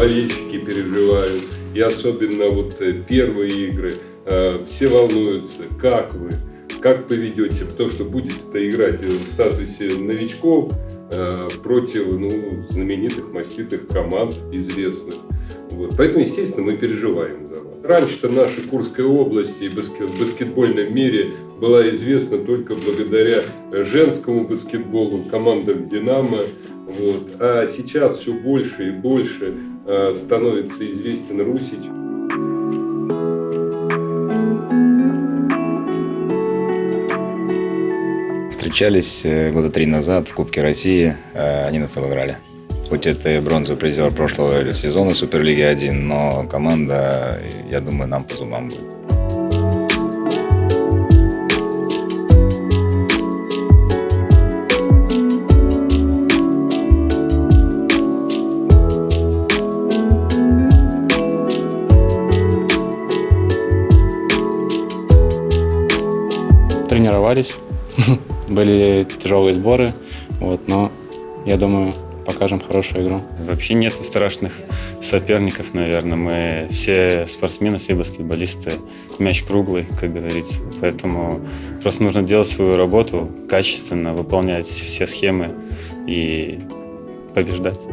болельщики переживают, и особенно вот э, первые игры. Э, все волнуются, как вы, как поведете, потому что будете-то играть в статусе новичков э, против ну, знаменитых, маститых команд, известных. Вот. Поэтому, естественно, мы переживаем. Раньше-то наша Курская область и в баскетбольном мире была известна только благодаря женскому баскетболу, командам «Динамо». Вот. А сейчас все больше и больше э, становится известен Русич. Встречались э, года три назад в Кубке России, э, они нас обыграли. Хоть это и бронзовый призер прошлого сезона Суперлиги 1, но команда, я думаю, нам по зубам будет. Тренировались, были тяжелые сборы, вот, но я думаю, покажем хорошую игру. Вообще нет страшных соперников, наверное. Мы все спортсмены, все баскетболисты. Мяч круглый, как говорится. Поэтому просто нужно делать свою работу качественно, выполнять все схемы и побеждать.